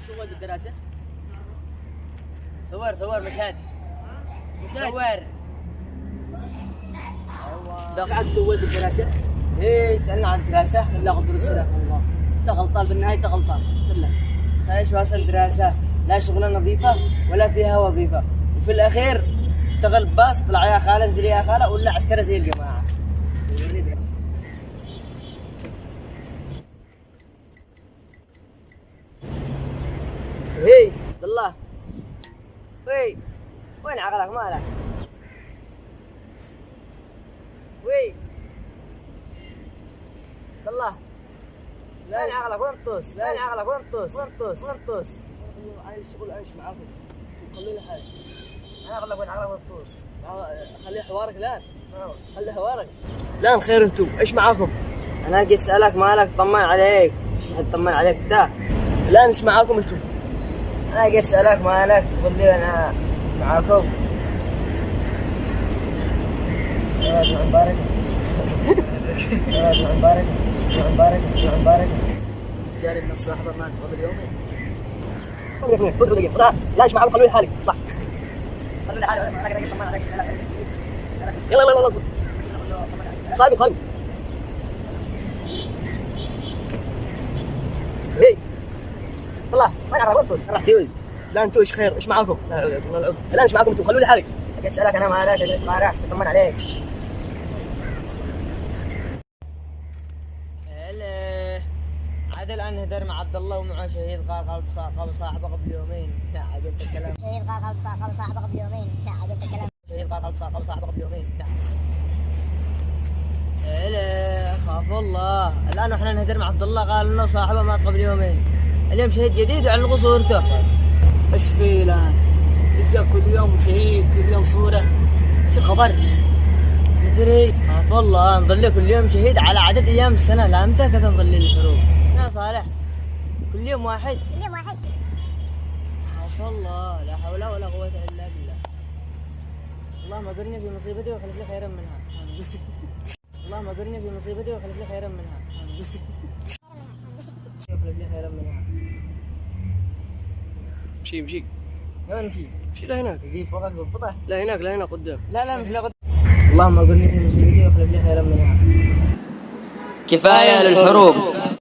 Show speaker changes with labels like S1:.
S1: سوى بالدراسة. صور صور مشهد صور. دفعت سويت بالدراسة. إيه تسألنا عن الدراسة. قدر السلام والله انت غلطان بالنهاية انت غلطان. سلم خايش واصل دراسة لا شغلة نظيفة ولا فيها وظيفة. وفي الأخير اشتغل باص طلع يا خالة انزل يا خالة ولا عسكرة زي الجماعة. هي عبد الله. وي وين عقلك مالك؟ وي عبد الله وين عقلك؟ وين طوس وين عقلك؟ وين طوس وين طوس وين طوس
S2: عايز الشغل إيش معاكم. خلي لي حاجة.
S1: عقلك؟ وين عقلك؟ وين طوس
S2: خلي حوارك الان. خلي حوارك. الان خير أنتم. إيش معاكم.
S1: أنا جيت أسألك مالك طمن عليك. مش حد طمن عليك انت.
S2: الان إيش معاكم أنتم.
S1: أنا جيت أسألك مالك تقول لي أنا معاكم. مبارك. مبارك. مبارك. مبارك.
S2: جاري من الصاحبة مات قبل يومين. لا إيش معاكم؟ خلوني لحالي. صح.
S1: خلوني حالي أنا جيت طمن عليك
S2: يلا يلا يلا. خالي خالي
S1: هي والله طوس
S2: راح تيوز لا أنتم إيش خير؟ إيش معاكم لا إيش معاكم أنتم خلوني لحالي
S1: جيت أسألك أنا مالك جيت طارح اطمن عليك. هلا عاد الآن نهدر مع عبد الله ومع شهيد صا- قال صاحبه قبل يومين. انت الكلام.
S3: شهيد صاحب قال صاحبه قبل يومين. عجبت الكلام.
S1: شهيد صا- قال صاحبه قبل يومين. لا. هلا خاف الله. الآن إحنا نهدر مع عبد الله قال إنه صاحبه مات قبل يومين. اليوم شهيد جديد وعلقوا صورته
S2: إيش في الان؟ إيش كل يوم شهيد كل يوم صورة. إيش الخبر؟
S1: مدري. خاف الله نظل كل يوم شهيد على عدد أيام السنة. لا متى كذا نظل الحروب؟ يا صالح كل يوم واحد.
S3: اليوم واحد.
S1: خاف الله لا حول ولا قوة إلا بالله. اللهم اجرني في مصيبتي وأخلف لي خيرا منها. اللهم اجرني في مصيبتي وأخلف لي خيرا منها. وأخلف لي خيرا منها.
S2: امشي امشي
S1: وين نمشي؟
S2: امشي لهناك.
S1: يجي فوقك ضبطه
S2: لا هناك لا هنا قدام.
S1: لا لا مش لقد اللهم اجرني في مصيبتي واخلف لي خيرا منها
S4: كفاية للحروب.